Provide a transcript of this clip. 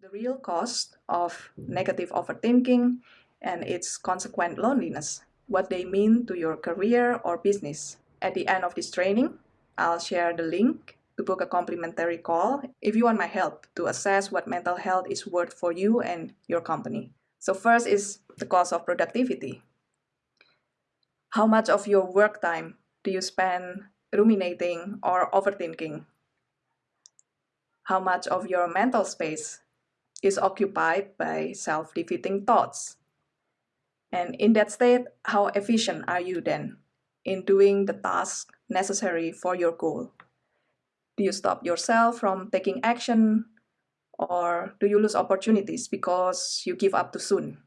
the real cost of negative overthinking and its consequent loneliness, what they mean to your career or business. At the end of this training, I'll share the link to book a complimentary call if you want my help to assess what mental health is worth for you and your company. So first is the cost of productivity. How much of your work time do you spend ruminating or overthinking? How much of your mental space is occupied by self-defeating thoughts. And in that state, how efficient are you then in doing the task necessary for your goal? Do you stop yourself from taking action or do you lose opportunities because you give up too soon?